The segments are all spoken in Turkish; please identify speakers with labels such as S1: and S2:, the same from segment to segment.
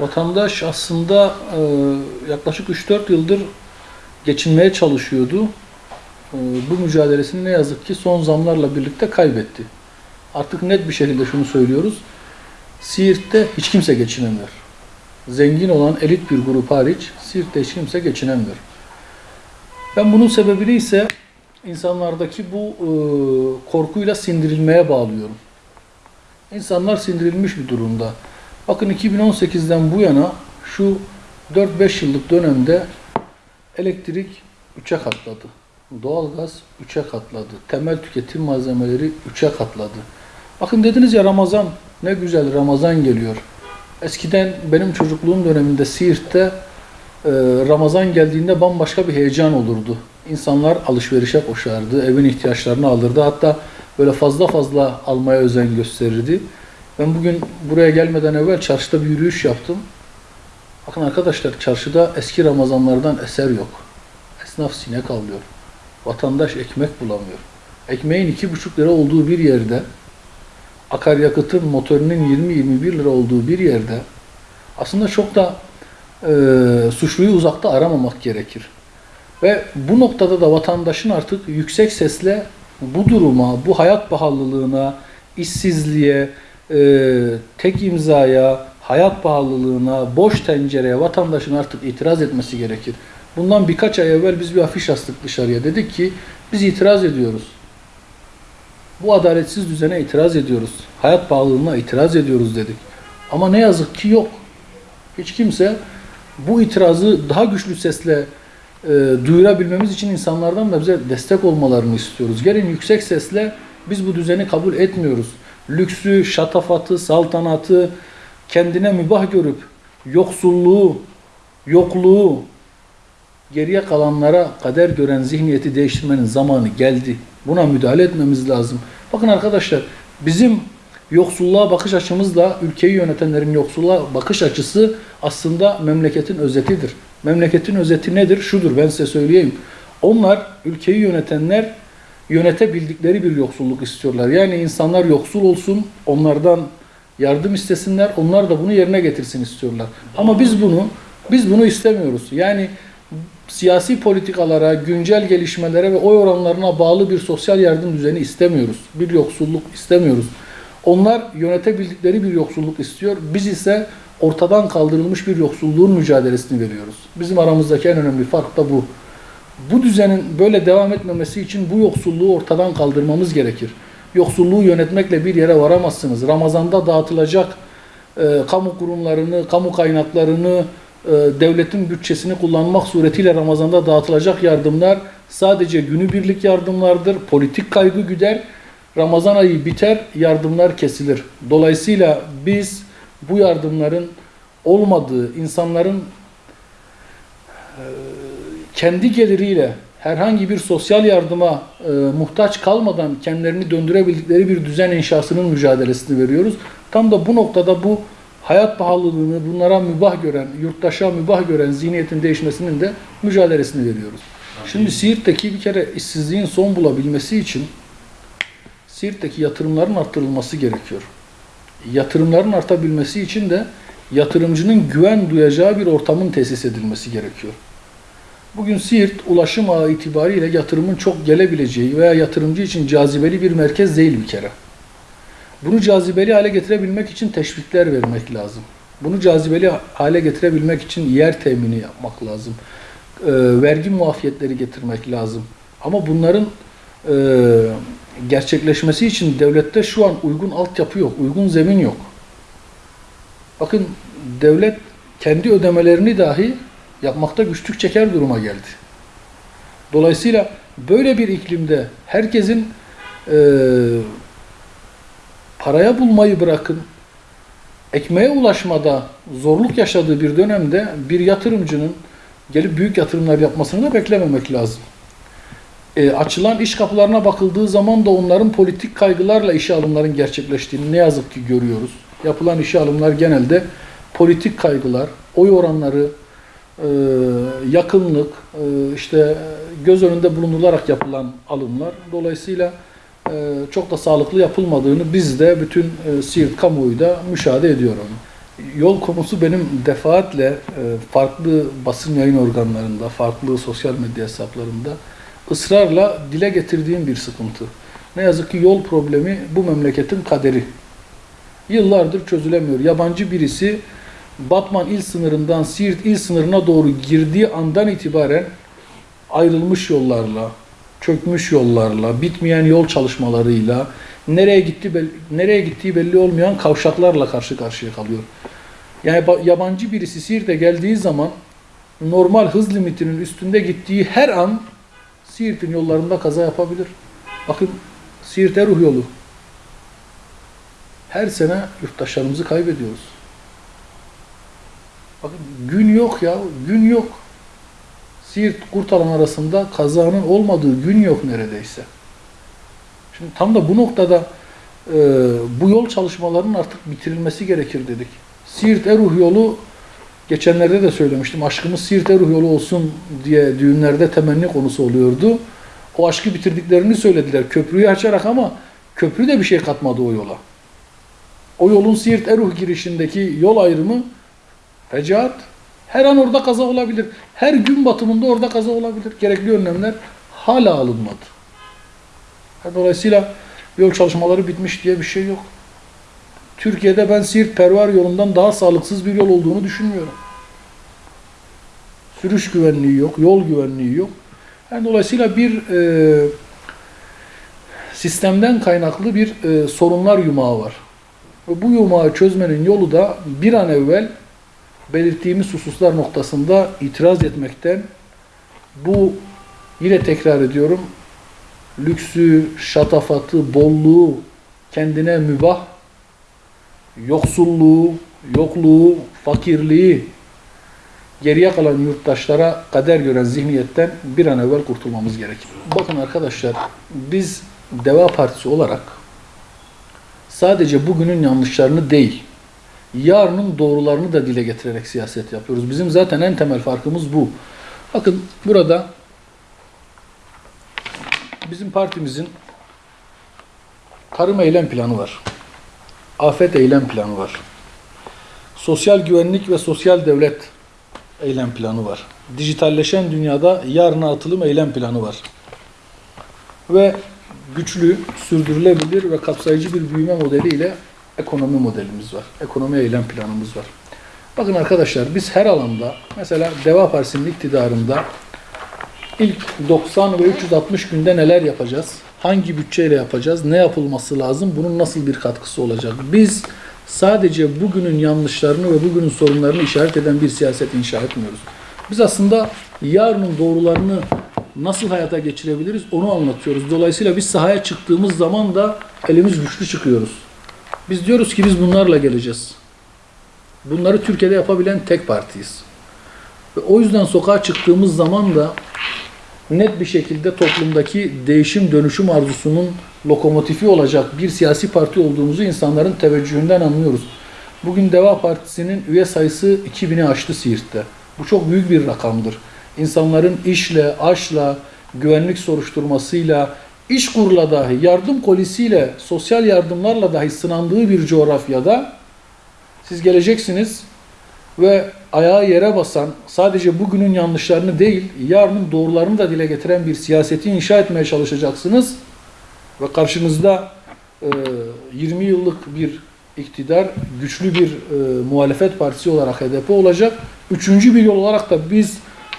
S1: Vatandaş aslında e, yaklaşık 3-4 yıldır geçinmeye çalışıyordu. E, bu mücadelesini ne yazık ki son zamlarla birlikte kaybetti. Artık net bir şekilde şunu söylüyoruz. Siirt'te hiç kimse geçinemiyor. Zengin olan elit bir grup hariç Siirt'te hiç kimse geçinemiyor. Ben bunun sebebini ise insanlardaki bu e, korkuyla sindirilmeye bağlıyorum. İnsanlar sindirilmiş bir durumda. Bakın 2018'den bu yana şu 4-5 yıllık dönemde elektrik 3'e katladı. Doğalgaz 3'e katladı. Temel tüketim malzemeleri 3'e katladı. Bakın dediniz ya Ramazan ne güzel Ramazan geliyor. Eskiden benim çocukluğum döneminde Siirt'te e, Ramazan geldiğinde bambaşka bir heyecan olurdu. İnsanlar alışverişe koşardı, evin ihtiyaçlarını alırdı. Hatta böyle fazla fazla almaya özen gösterirdi. Ben bugün buraya gelmeden evvel çarşıda bir yürüyüş yaptım. Bakın arkadaşlar çarşıda eski Ramazanlardan eser yok. Esnaf sinek avlıyor. Vatandaş ekmek bulamıyor. Ekmeğin iki buçuk lira olduğu bir yerde, akaryakıtın motorunun 20-21 lira olduğu bir yerde aslında çok da e, suçluyu uzakta aramamak gerekir. Ve bu noktada da vatandaşın artık yüksek sesle bu duruma, bu hayat pahalılığına, işsizliğe, e, tek imzaya, hayat pahalılığına, boş tencereye vatandaşın artık itiraz etmesi gerekir. Bundan birkaç ay evvel biz bir afiş astık dışarıya. Dedik ki biz itiraz ediyoruz. Bu adaletsiz düzene itiraz ediyoruz. Hayat pahalılığına itiraz ediyoruz dedik. Ama ne yazık ki yok. Hiç kimse bu itirazı daha güçlü sesle e, duyurabilmemiz için insanlardan da bize destek olmalarını istiyoruz. Gelin yüksek sesle biz bu düzeni kabul etmiyoruz. Lüksü, şatafatı, saltanatı kendine mübah görüp yoksulluğu, yokluğu geriye kalanlara kader gören zihniyeti değiştirmenin zamanı geldi. Buna müdahale etmemiz lazım. Bakın arkadaşlar bizim yoksulluğa bakış açımızla ülkeyi yönetenlerin yoksulluğa bakış açısı aslında memleketin özetidir. Memleketin özeti nedir? Şudur ben size söyleyeyim. Onlar ülkeyi yönetenler yönetebildikleri bir yoksulluk istiyorlar. Yani insanlar yoksul olsun, onlardan yardım istesinler, onlar da bunu yerine getirsin istiyorlar. Ama biz bunu biz bunu istemiyoruz. Yani siyasi politikalara, güncel gelişmelere ve oy oranlarına bağlı bir sosyal yardım düzeni istemiyoruz. Bir yoksulluk istemiyoruz. Onlar yönetebildikleri bir yoksulluk istiyor. Biz ise ortadan kaldırılmış bir yoksulluğun mücadelesini veriyoruz. Bizim aramızdaki en önemli fark da bu. Bu düzenin böyle devam etmemesi için bu yoksulluğu ortadan kaldırmamız gerekir. Yoksulluğu yönetmekle bir yere varamazsınız. Ramazanda dağıtılacak e, kamu kurumlarını, kamu kaynaklarını, e, devletin bütçesini kullanmak suretiyle Ramazan'da dağıtılacak yardımlar sadece günübirlik yardımlardır. Politik kaygı güder. Ramazan ayı biter, yardımlar kesilir. Dolayısıyla biz bu yardımların olmadığı, insanların e, kendi geliriyle herhangi bir sosyal yardıma e, muhtaç kalmadan kendilerini döndürebildikleri bir düzen inşasının mücadelesini veriyoruz. Tam da bu noktada bu hayat pahalılığını bunlara mübah gören, yurttaşa mübah gören zihniyetin değişmesinin de mücadelesini veriyoruz. Şimdi Siirt'teki bir kere işsizliğin son bulabilmesi için Siirt'teki yatırımların arttırılması gerekiyor. Yatırımların artabilmesi için de yatırımcının güven duyacağı bir ortamın tesis edilmesi gerekiyor. Bugün Siirt ulaşım ağı itibariyle yatırımın çok gelebileceği veya yatırımcı için cazibeli bir merkez değil bir kere. Bunu cazibeli hale getirebilmek için teşvikler vermek lazım. Bunu cazibeli hale getirebilmek için yer temini yapmak lazım. E, vergi muafiyetleri getirmek lazım. Ama bunların e, gerçekleşmesi için devlette şu an uygun altyapı yok, uygun zemin yok. Bakın devlet kendi ödemelerini dahi yapmakta güçlük çeker duruma geldi. Dolayısıyla böyle bir iklimde herkesin e, paraya bulmayı bırakın, ekmeğe ulaşmada zorluk yaşadığı bir dönemde bir yatırımcının gelip büyük yatırımlar yapmasını da beklememek lazım. E, açılan iş kapılarına bakıldığı zaman da onların politik kaygılarla işe alımların gerçekleştiğini ne yazık ki görüyoruz. Yapılan işe alımlar genelde politik kaygılar, oy oranları, yakınlık, e, işte göz önünde bulundurularak yapılan alımlar. Dolayısıyla e, çok da sağlıklı yapılmadığını biz de bütün Siirt kamuoyu da müşahede ediyor onu. Yol konusu benim defaatle e, farklı basın yayın organlarında, farklı sosyal medya hesaplarında ısrarla dile getirdiğim bir sıkıntı. Ne yazık ki yol problemi bu memleketin kaderi. Yıllardır çözülemiyor. Yabancı birisi Batman il sınırından Siirt il sınırına doğru girdiği andan itibaren ayrılmış yollarla, çökmüş yollarla, bitmeyen yol çalışmalarıyla, nereye gitti nereye gittiği belli olmayan kavşaklarla karşı karşıya kalıyor. Yani ba- yabancı birisi Siirt'e geldiği zaman normal hız limitinin üstünde gittiği her an Siirt'in yollarında kaza yapabilir. Bakın Siirt Eruh yolu. Her sene yurttaşlarımızı kaybediyoruz. Bakın gün yok ya, gün yok. Siirt Kurtalan arasında kazanın olmadığı gün yok neredeyse. Şimdi tam da bu noktada e, bu yol çalışmalarının artık bitirilmesi gerekir dedik. Siirt Eruh yolu geçenlerde de söylemiştim. Aşkımız Siirt Eruh yolu olsun diye düğünlerde temenni konusu oluyordu. O aşkı bitirdiklerini söylediler köprüyü açarak ama köprü de bir şey katmadı o yola. O yolun Siirt Eruh girişindeki yol ayrımı fecaat. Her an orada kaza olabilir. Her gün batımında orada kaza olabilir. Gerekli önlemler hala alınmadı. Dolayısıyla yol çalışmaları bitmiş diye bir şey yok. Türkiye'de ben Siirt Pervar yolundan daha sağlıksız bir yol olduğunu düşünmüyorum. Sürüş güvenliği yok, yol güvenliği yok. Yani dolayısıyla bir e, sistemden kaynaklı bir e, sorunlar yumağı var. Bu yumağı çözmenin yolu da bir an evvel belirttiğimiz hususlar noktasında itiraz etmekten bu yine tekrar ediyorum lüksü, şatafatı, bolluğu kendine mübah, yoksulluğu, yokluğu, fakirliği geriye kalan yurttaşlara kader gören zihniyetten bir an evvel kurtulmamız gerekir. Bakın arkadaşlar biz Deva Partisi olarak sadece bugünün yanlışlarını değil, yarının doğrularını da dile getirerek siyaset yapıyoruz. Bizim zaten en temel farkımız bu. Bakın burada bizim partimizin tarım eylem planı var. Afet eylem planı var. Sosyal güvenlik ve sosyal devlet eylem planı var. Dijitalleşen dünyada yarına atılım eylem planı var. Ve güçlü, sürdürülebilir ve kapsayıcı bir büyüme modeliyle ekonomi modelimiz var. Ekonomi eylem planımız var. Bakın arkadaşlar biz her alanda mesela Deva Partisi'nin iktidarında ilk 90 ve 360 günde neler yapacağız? Hangi bütçeyle yapacağız? Ne yapılması lazım? Bunun nasıl bir katkısı olacak? Biz sadece bugünün yanlışlarını ve bugünün sorunlarını işaret eden bir siyaset inşa etmiyoruz. Biz aslında yarının doğrularını nasıl hayata geçirebiliriz onu anlatıyoruz. Dolayısıyla biz sahaya çıktığımız zaman da elimiz güçlü çıkıyoruz. Biz diyoruz ki biz bunlarla geleceğiz. Bunları Türkiye'de yapabilen tek partiyiz. Ve o yüzden sokağa çıktığımız zaman da net bir şekilde toplumdaki değişim dönüşüm arzusunun lokomotifi olacak bir siyasi parti olduğumuzu insanların teveccühünden anlıyoruz. Bugün Deva Partisi'nin üye sayısı 2000'i aştı Siirt'te. Bu çok büyük bir rakamdır. İnsanların işle, aşla, güvenlik soruşturmasıyla, iş kurla dahi, yardım kolisiyle, sosyal yardımlarla dahi sınandığı bir coğrafyada siz geleceksiniz ve ayağı yere basan, sadece bugünün yanlışlarını değil, yarının doğrularını da dile getiren bir siyaseti inşa etmeye çalışacaksınız. Ve karşınızda e, 20 yıllık bir iktidar, güçlü bir e, muhalefet partisi olarak HDP olacak. Üçüncü bir yol olarak da biz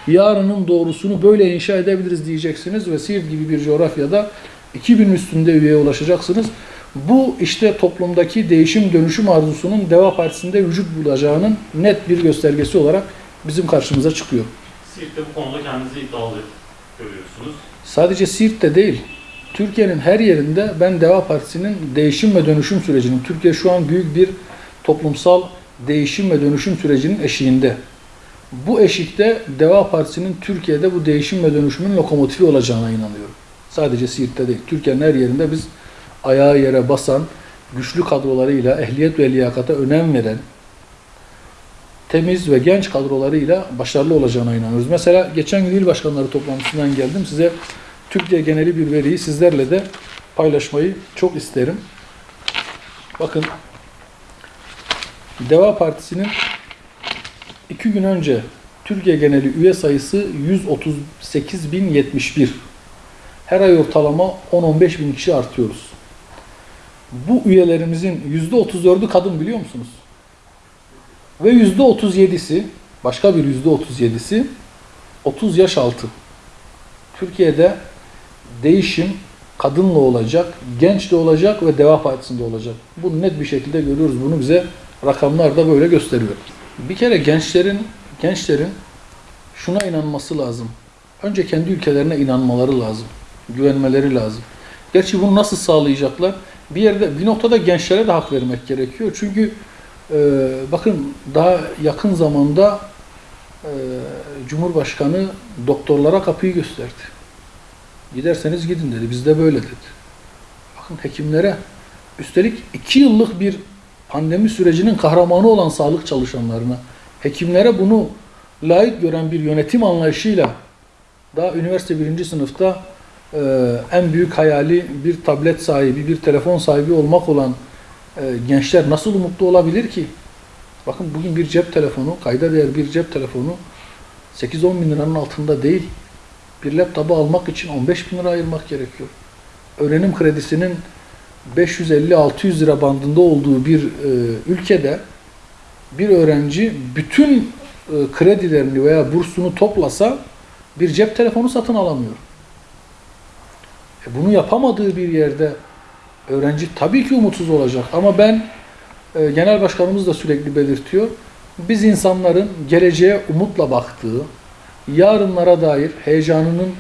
S1: yarının doğrusunu böyle inşa edebiliriz diyeceksiniz ve Siirt gibi bir coğrafyada 2000 üstünde üyeye ulaşacaksınız. Bu işte toplumdaki değişim dönüşüm arzusunun Deva Partisi'nde vücut bulacağının net bir göstergesi olarak bizim karşımıza çıkıyor.
S2: Siirt'te bu konuda kendinizi iddialı görüyorsunuz.
S1: Sadece Siirt'te değil, Türkiye'nin her yerinde ben Deva Partisi'nin değişim ve dönüşüm sürecinin, Türkiye şu an büyük bir toplumsal değişim ve dönüşüm sürecinin eşiğinde. Bu eşikte Deva Partisi'nin Türkiye'de bu değişim ve dönüşümün lokomotifi olacağına inanıyorum. Sadece Siirt'te değil, Türkiye'nin her yerinde biz ayağı yere basan, güçlü kadrolarıyla, ehliyet ve liyakata önem veren, temiz ve genç kadrolarıyla başarılı olacağına inanıyoruz. Mesela geçen gün il başkanları toplantısından geldim. Size Türkiye geneli bir veriyi sizlerle de paylaşmayı çok isterim. Bakın Deva Partisi'nin iki gün önce Türkiye geneli üye sayısı 138.071. Her ay ortalama 10-15 bin kişi artıyoruz. Bu üyelerimizin %34'ü kadın biliyor musunuz? Ve %37'si, başka bir %37'si 30 yaş altı. Türkiye'de değişim kadınla olacak, genç de olacak ve Deva Partisi'nde olacak. Bunu net bir şekilde görüyoruz. Bunu bize rakamlar da böyle gösteriyor. Bir kere gençlerin gençlerin şuna inanması lazım. Önce kendi ülkelerine inanmaları lazım. Güvenmeleri lazım. Gerçi bunu nasıl sağlayacaklar? Bir yerde bir noktada gençlere de hak vermek gerekiyor. Çünkü e, bakın daha yakın zamanda e, Cumhurbaşkanı doktorlara kapıyı gösterdi. Giderseniz gidin dedi. Bizde böyle dedi. Bakın hekimlere üstelik iki yıllık bir pandemi sürecinin kahramanı olan sağlık çalışanlarına, hekimlere bunu layık gören bir yönetim anlayışıyla daha üniversite birinci sınıfta e, en büyük hayali bir tablet sahibi, bir telefon sahibi olmak olan e, gençler nasıl umutlu olabilir ki? Bakın bugün bir cep telefonu, kayda değer bir cep telefonu 8-10 bin liranın altında değil. Bir laptopu almak için 15 bin lira ayırmak gerekiyor. Öğrenim kredisinin 550-600 lira bandında olduğu bir e, ülkede bir öğrenci bütün e, kredilerini veya bursunu toplasa bir cep telefonu satın alamıyor. E, bunu yapamadığı bir yerde öğrenci tabii ki umutsuz olacak. Ama ben e, genel başkanımız da sürekli belirtiyor. Biz insanların geleceğe umutla baktığı, yarınlara dair heyecanının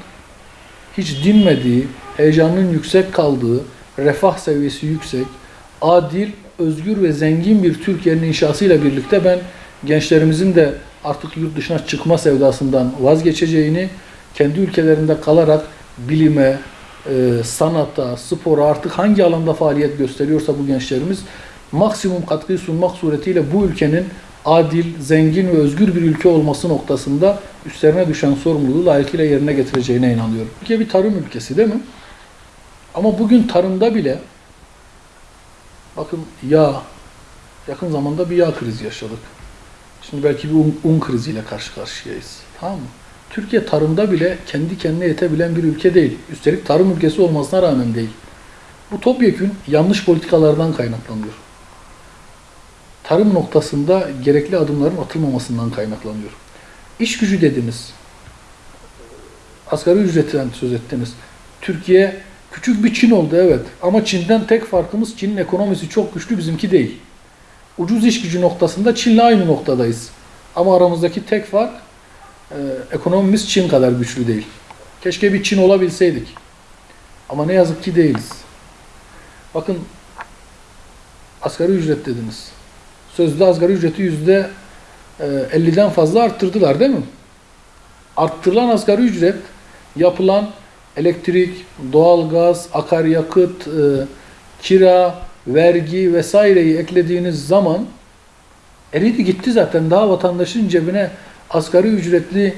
S1: hiç dinmediği, heyecanının yüksek kaldığı, refah seviyesi yüksek, adil, özgür ve zengin bir Türkiye'nin inşasıyla birlikte ben gençlerimizin de artık yurt dışına çıkma sevdasından vazgeçeceğini, kendi ülkelerinde kalarak bilime, e, sanata, spora artık hangi alanda faaliyet gösteriyorsa bu gençlerimiz maksimum katkıyı sunmak suretiyle bu ülkenin adil, zengin ve özgür bir ülke olması noktasında üstlerine düşen sorumluluğu layıkıyla yerine getireceğine inanıyorum. Türkiye bir tarım ülkesi değil mi? Ama bugün tarımda bile bakın yağ, yakın zamanda bir yağ krizi yaşadık. Şimdi belki bir un, un kriziyle karşı karşıyayız. Tamam mı? Türkiye tarımda bile kendi kendine yetebilen bir ülke değil. Üstelik tarım ülkesi olmasına rağmen değil. Bu topyekün yanlış politikalardan kaynaklanıyor. Tarım noktasında gerekli adımların atılmamasından kaynaklanıyor. İş gücü dediniz. Asgari ücretten söz ettiniz. Türkiye küçük bir Çin oldu evet. Ama Çin'den tek farkımız Çin'in ekonomisi çok güçlü bizimki değil. Ucuz iş gücü noktasında Çin'le aynı noktadayız. Ama aramızdaki tek fark e, ekonomimiz Çin kadar güçlü değil. Keşke bir Çin olabilseydik. Ama ne yazık ki değiliz. Bakın asgari ücret dediniz. Sözde asgari ücreti yüzde 50'den fazla arttırdılar değil mi? Arttırılan asgari ücret yapılan elektrik, doğalgaz, akaryakıt, e, kira, vergi vesaireyi eklediğiniz zaman eridi gitti zaten. Daha vatandaşın cebine asgari ücretli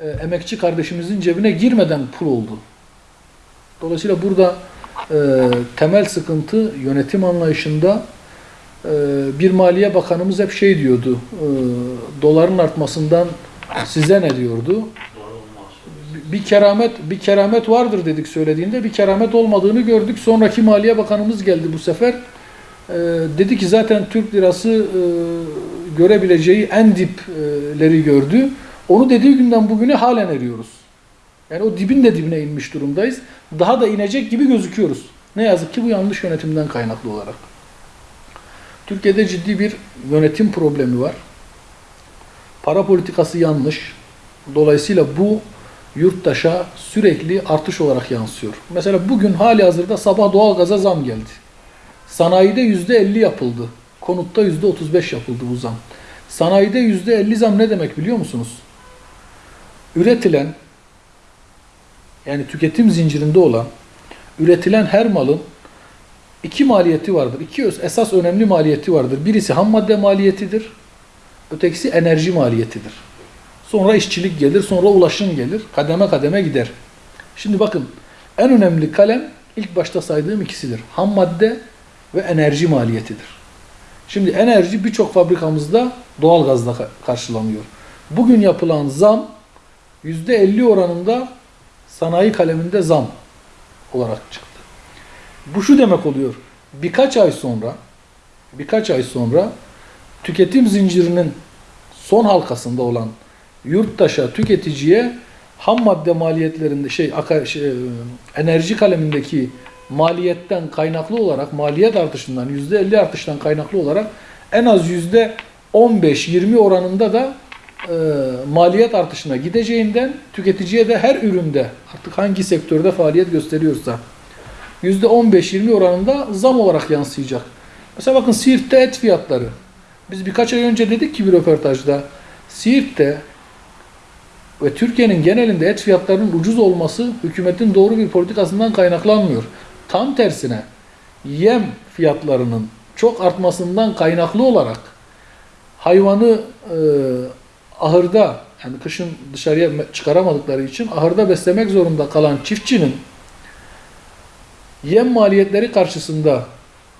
S1: e, emekçi kardeşimizin cebine girmeden pul oldu. Dolayısıyla burada e, temel sıkıntı yönetim anlayışında e, bir Maliye Bakanımız hep şey diyordu, e, doların artmasından size ne diyordu? Bir keramet bir keramet vardır dedik söylediğinde bir keramet olmadığını gördük. Sonraki Maliye Bakanımız geldi bu sefer. Ee, dedi ki zaten Türk lirası e, görebileceği en dipleri gördü. Onu dediği günden bugüne halen eriyoruz. Yani o dibin de dibine inmiş durumdayız. Daha da inecek gibi gözüküyoruz. Ne yazık ki bu yanlış yönetimden kaynaklı olarak. Türkiye'de ciddi bir yönetim problemi var. Para politikası yanlış. Dolayısıyla bu yurttaşa sürekli artış olarak yansıyor. Mesela bugün hali hazırda sabah doğalgaza zam geldi. Sanayide yüzde 50 yapıldı. Konutta yüzde 35 yapıldı bu zam. Sanayide yüzde 50 zam ne demek biliyor musunuz? Üretilen yani tüketim zincirinde olan üretilen her malın iki maliyeti vardır. İki esas önemli maliyeti vardır. Birisi ham madde maliyetidir. Ötekisi enerji maliyetidir. Sonra işçilik gelir, sonra ulaşım gelir. Kademe kademe gider. Şimdi bakın en önemli kalem ilk başta saydığım ikisidir. Ham madde ve enerji maliyetidir. Şimdi enerji birçok fabrikamızda doğalgazla ka- karşılanıyor. Bugün yapılan zam %50 oranında sanayi kaleminde zam olarak çıktı. Bu şu demek oluyor. Birkaç ay sonra birkaç ay sonra tüketim zincirinin son halkasında olan yurttaşa, tüketiciye ham madde maliyetlerinde şey, şey, e, enerji kalemindeki maliyetten kaynaklı olarak maliyet artışından %50 artıştan kaynaklı olarak en az %15-20 oranında da e, maliyet artışına gideceğinden tüketiciye de her üründe artık hangi sektörde faaliyet gösteriyorsa %15-20 oranında zam olarak yansıyacak. Mesela bakın Siirt'te et fiyatları. Biz birkaç ay önce dedik ki bir röportajda Siirt'te ve Türkiye'nin genelinde et fiyatlarının ucuz olması hükümetin doğru bir politikasından kaynaklanmıyor. Tam tersine yem fiyatlarının çok artmasından kaynaklı olarak hayvanı e, ahırda yani kışın dışarıya çıkaramadıkları için ahırda beslemek zorunda kalan çiftçinin yem maliyetleri karşısında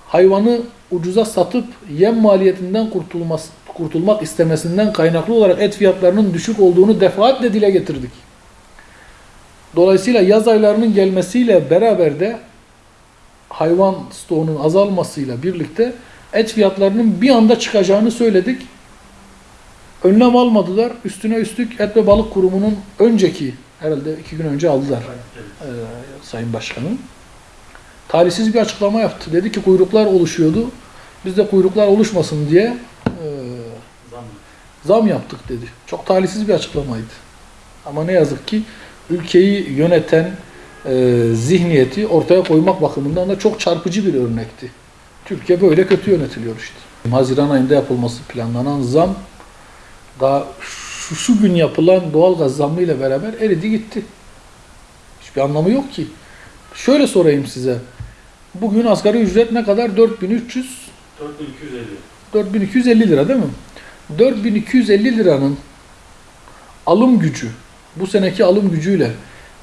S1: hayvanı ucuza satıp yem maliyetinden kurtulması, kurtulmak istemesinden kaynaklı olarak et fiyatlarının düşük olduğunu defaatle dile getirdik. Dolayısıyla yaz aylarının gelmesiyle beraber de hayvan stoğunun azalmasıyla birlikte et fiyatlarının bir anda çıkacağını söyledik. Önlem almadılar. Üstüne üstlük Et ve Balık Kurumu'nun önceki herhalde iki gün önce aldılar e, Sayın Başkanım. Talihsiz bir açıklama yaptı. Dedi ki kuyruklar oluşuyordu. Biz de kuyruklar oluşmasın diye.
S2: Zam
S1: yaptık dedi. Çok talihsiz bir açıklamaydı. Ama ne yazık ki ülkeyi yöneten e, zihniyeti ortaya koymak bakımından da çok çarpıcı bir örnekti. Türkiye böyle kötü yönetiliyor işte. Haziran ayında yapılması planlanan zam daha şu, şu gün yapılan doğalgaz zammı ile beraber eridi gitti. Hiçbir anlamı yok ki. Şöyle sorayım size. Bugün asgari ücret ne kadar? 4300
S2: 4250.
S1: 4250 lira değil mi? 4250 liranın alım gücü, bu seneki alım gücüyle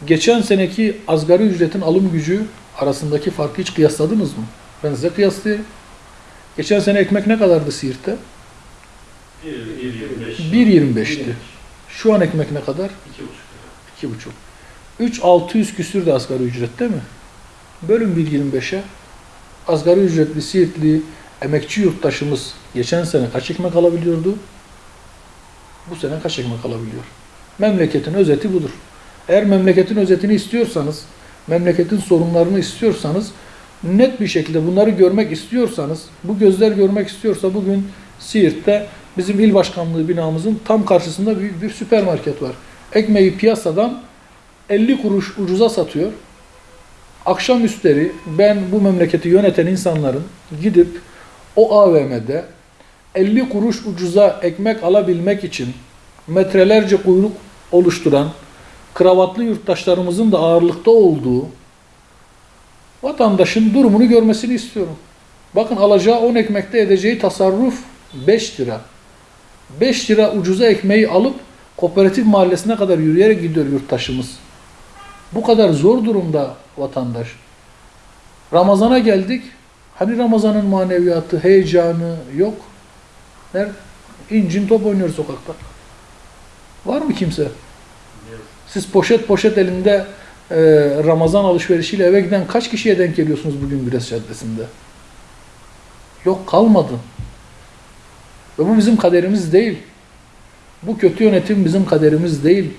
S1: geçen seneki asgari ücretin alım gücü arasındaki farkı hiç kıyasladınız mı? Ben size kıyaslayayım. Geçen sene ekmek ne kadardı Siirt'te?
S2: 1.25.
S1: 1.25'ti. Şu an ekmek ne kadar?
S2: 2.5 lira.
S1: 2,5. 3600 küsür de asgari ücret değil mi? Bölün 1.25'e. Asgari ücretli Siirtli emekçi yurttaşımız geçen sene kaç ekmek alabiliyordu? Bu sene kaç ekmek alabiliyor? Memleketin özeti budur. Eğer memleketin özetini istiyorsanız, memleketin sorunlarını istiyorsanız, net bir şekilde bunları görmek istiyorsanız, bu gözler görmek istiyorsa bugün Siirt'te bizim il başkanlığı binamızın tam karşısında büyük bir süpermarket var. Ekmeği piyasadan 50 kuruş ucuza satıyor. Akşam üstleri ben bu memleketi yöneten insanların gidip o AVM'de 50 kuruş ucuza ekmek alabilmek için metrelerce kuyruk oluşturan kravatlı yurttaşlarımızın da ağırlıkta olduğu vatandaşın durumunu görmesini istiyorum. Bakın alacağı 10 ekmekte edeceği tasarruf 5 lira. 5 lira ucuza ekmeği alıp kooperatif mahallesine kadar yürüyerek gidiyor yurttaşımız. Bu kadar zor durumda vatandaş. Ramazana geldik. Hani Ramazan'ın maneviyatı, heyecanı yok. Nerede? İncin top oynuyor sokakta. Var mı kimse? Siz poşet poşet elinde e, Ramazan alışverişiyle eve giden kaç kişiye denk geliyorsunuz bugün Güres Caddesi'nde? Yok kalmadı. Ve bu bizim kaderimiz değil. Bu kötü yönetim bizim kaderimiz değil.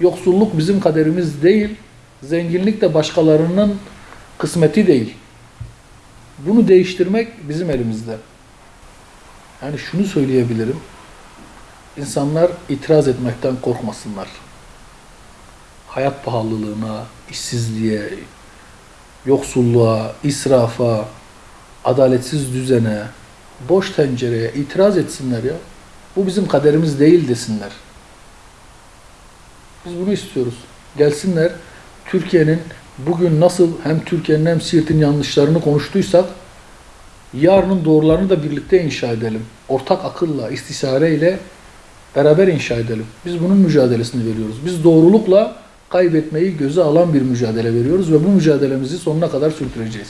S1: Yoksulluk bizim kaderimiz değil. Zenginlik de başkalarının kısmeti değil. Bunu değiştirmek bizim elimizde. Yani şunu söyleyebilirim. İnsanlar itiraz etmekten korkmasınlar. Hayat pahalılığına, işsizliğe, yoksulluğa, israfa, adaletsiz düzene, boş tencereye itiraz etsinler ya. Bu bizim kaderimiz değil desinler. Biz bunu istiyoruz. Gelsinler Türkiye'nin bugün nasıl hem Türkiye'nin hem Siirt'in yanlışlarını konuştuysak yarının doğrularını da birlikte inşa edelim. Ortak akılla, istişareyle beraber inşa edelim. Biz bunun mücadelesini veriyoruz. Biz doğrulukla kaybetmeyi göze alan bir mücadele veriyoruz ve bu mücadelemizi sonuna kadar sürdüreceğiz.